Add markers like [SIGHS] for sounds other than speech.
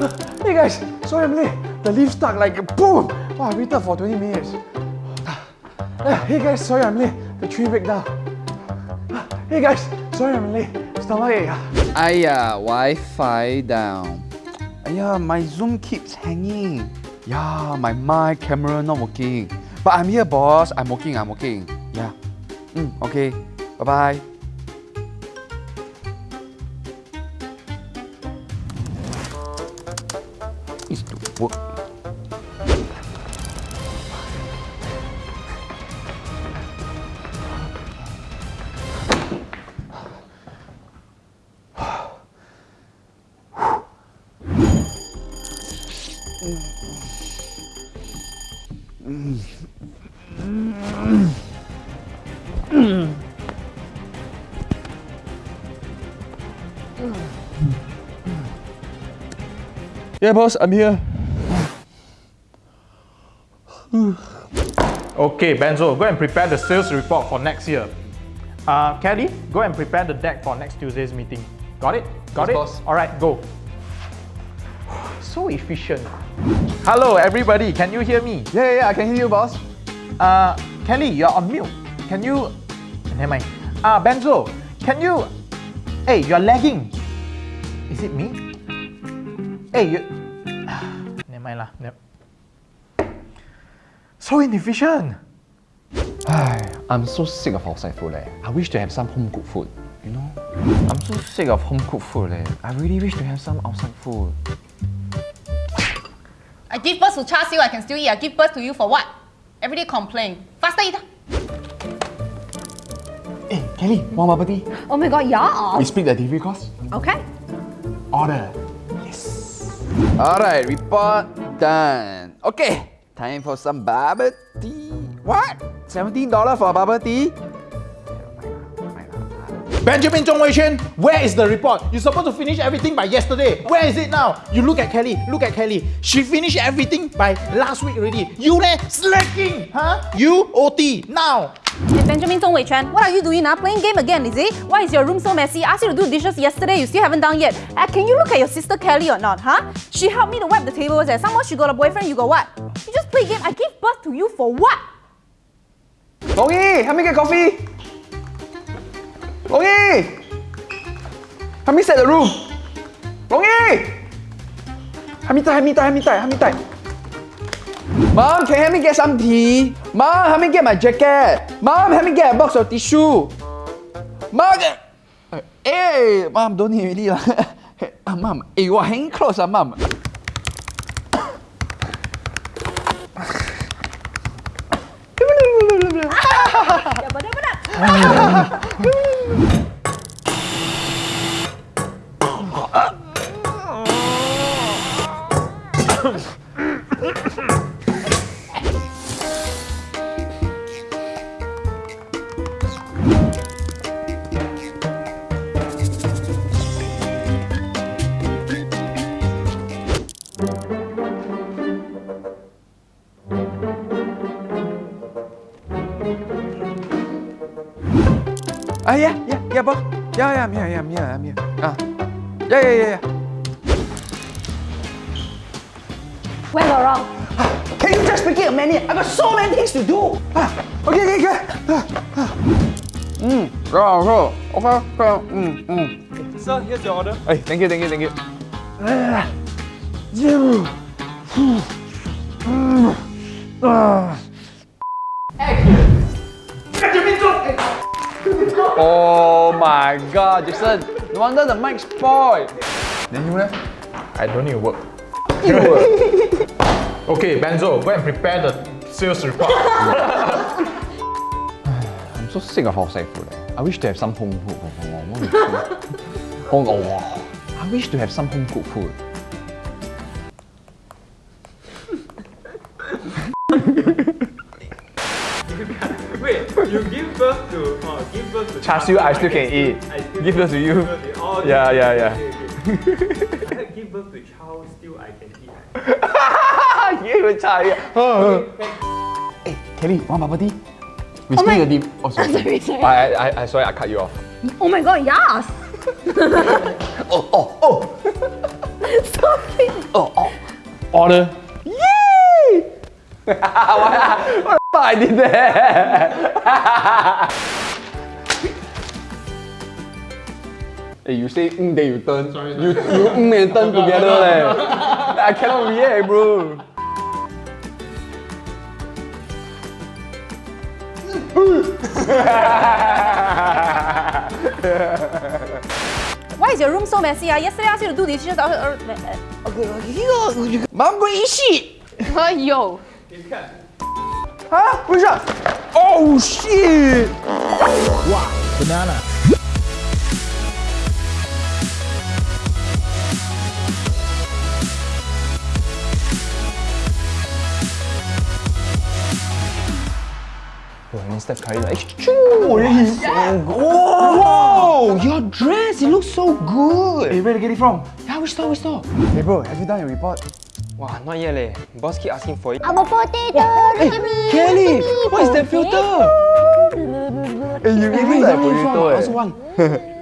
Hey guys, sorry I'm late. The lift stuck like boom. Wow, I waited for 20 minutes. Ah, hey guys, sorry I'm late. The tree break down. Ah, hey guys, sorry I'm late. Stomachache. Aya, ah. Wi-Fi down. Aya, my Zoom keeps hanging. Yeah, my mic camera not working. But I'm here, boss. I'm working. I'm working. Yeah. Mm, okay. Bye bye work. Yeah, boss, I'm here. [SIGHS] Okay, Benzo, go and prepare the sales report for next year. Uh, Kelly, go and prepare the deck for next Tuesday's meeting. Got it? Got Yes, it? boss. All right, go. So efficient. Hello, everybody. Can you hear me? Yeah, yeah, yeah, I can hear you, boss. Uh, Kelly, you're on mute. Can you... Never mind. Uh, Benzo, can you... Hey, you're lagging. Is it me? Hey, you... [SIGHS] Never mind lah. Never... So inefficient. I'm so sick of outside food. Eh. I wish to have some home cooked food. You know? I'm so sick of home cooked food. Eh. I really wish to have some outside food. I give birth to Char Siu, I can still eat. I give birth to you for what? Everyday complain. Faster eat. Hey, Kelly, one bubble tea. Oh my god, yeah. We split the delivery cost. Okay. Order. Yes. Alright, report done. Okay, time for some bubble tea. What? $17 for a bubble tea? Benjamin Zhong Wei Xuan, where is the report? You're supposed to finish everything by yesterday. Where is it now? You look at Kelly, look at Kelly. She finished everything by last week already. You there, slacking, huh? You OT now. Hey, Benjamin Zhong Wei Chuan, what are you doing now? Playing game again, is it? Why is your room so messy? I asked you to do dishes yesterday, you still haven't done yet. Uh, can you look at your sister Kelly or not, huh? She helped me to wipe the tables and somehow she got a boyfriend, you got what? Play game, I gave birth to you for what? Longy, help me get coffee. Longy! Help me set the room. Longy! Help me tie, help me tie, help me tie, help me tie. Mom, can you help me get some tea? Mom, help me get my jacket. Mom, help me get a box of tissue. Mom. Hey, Mom, don't need already lah. [LAUGHS] Ah, Mom, hey, you are hanging clothes, ah, Mom. Ah. Ah, yeah, yeah, yeah, boss. Yeah, yeah, I'm here, yeah, I'm here, I'm here. Ah, yeah, yeah, yeah, yeah. Where got wrong? Can you just make it a minute? I got so many things to do. Ah, okay, okay, okay. Mm, go, go. Okay, go. Mm, mm. Sir, here's your order. Hey, thank you, thank you, thank you. Ah, you. Mm. Ah. Oh my god, Jason. No wonder the mic spoiled. Then you left? I don't need to work. [LAUGHS] okay, Benzo, go and prepare the sales report. [SIGHS] I'm so sick of outside food. Eh. I wish to have some home food. [LAUGHS] Home, oh, I wish to have some home cooked food. Birth to oh, give birth to Char siu, I still can eat. I still Give birth to you. Oh, Yeah, yeah, yeah. Okay, okay. I [LAUGHS] said give birth to child, still I can eat. [LAUGHS] [LAUGHS] Oh. you even try. Hey, Kelly, one bubble tea? We Oh split my- the deep. Oh, sorry. Sorry, sorry. I, I, I, sorry, I cut you off. Oh my god, yes! Oh, oh, oh! Stop it. Oh, oh. Order. Yay! what, what the I did there? hey, you say mm, then you turn. Sorry, You, you mm and turn [LAUGHS] together leh. I cannot react, bro. [LAUGHS] Why is your room so messy? Ah? Yesterday I asked you to do dishes. Uh, uh, Mom, go eat shit. [LAUGHS] Yo. Huh? Which one? Oh shit! Banana. Oh, Mr. Curry like, choo, he's. Oh. Whoa, your dress, it looks so good. Hey, where to get it from? Yeah, which store, which store? Hey bro, have you done your report? Wow, not yet leh. Boss keep asking for it. I'm a potato. Look at me. Kelly, look at me, what is that filter? potato. Hey, you really like is it from? potato I eh. also want. [LAUGHS]